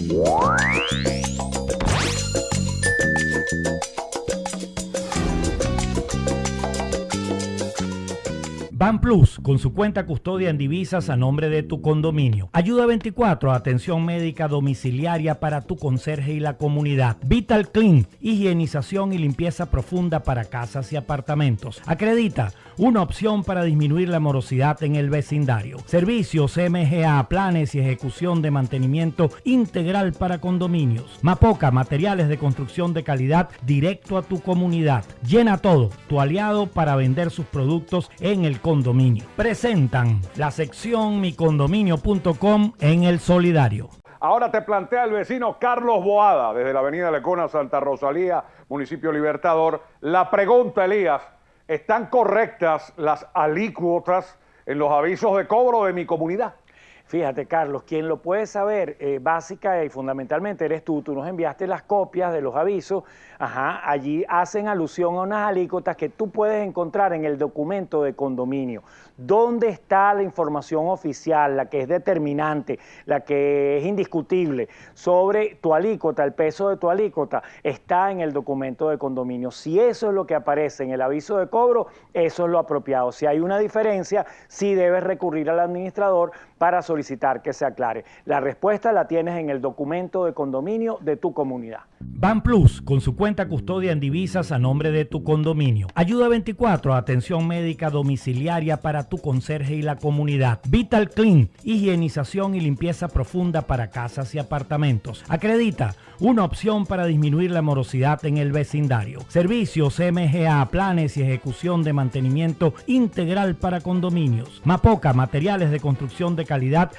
Thank you. Ban Plus, con su cuenta custodia en divisas a nombre de tu condominio. Ayuda 24, atención médica domiciliaria para tu conserje y la comunidad. Vital Clean, higienización y limpieza profunda para casas y apartamentos. Acredita, una opción para disminuir la morosidad en el vecindario. Servicios MGA, planes y ejecución de mantenimiento integral para condominios. Mapoca, materiales de construcción de calidad directo a tu comunidad. Llena todo, tu aliado para vender sus productos en el Presentan la sección micondominio.com en el solidario. Ahora te plantea el vecino Carlos Boada, desde la avenida Lecona, Santa Rosalía, municipio Libertador. La pregunta, Elías, ¿están correctas las alícuotas en los avisos de cobro de mi comunidad? Fíjate, Carlos, quien lo puede saber eh, básica y fundamentalmente eres tú. Tú nos enviaste las copias de los avisos. Ajá, allí hacen alusión a unas alícuotas que tú puedes encontrar en el documento de condominio. ¿Dónde está la información oficial, la que es determinante, la que es indiscutible sobre tu alícuota, el peso de tu alícuota? Está en el documento de condominio. Si eso es lo que aparece en el aviso de cobro, eso es lo apropiado. Si hay una diferencia, sí debes recurrir al administrador para solicitar que se aclare. La respuesta la tienes en el documento de condominio de tu comunidad. Ban Plus, con su cuenta custodia en divisas a nombre de tu condominio. Ayuda 24, atención médica domiciliaria para tu conserje y la comunidad. Vital Clean, higienización y limpieza profunda para casas y apartamentos. Acredita, una opción para disminuir la morosidad en el vecindario. Servicios MGA, planes y ejecución de mantenimiento integral para condominios. Mapoca, materiales de construcción de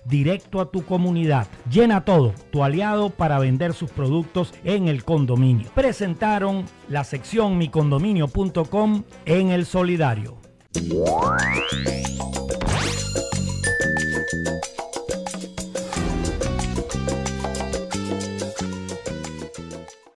directo a tu comunidad. Llena todo, tu aliado para vender sus productos en el condominio. Presentaron la sección micondominio.com en el solidario.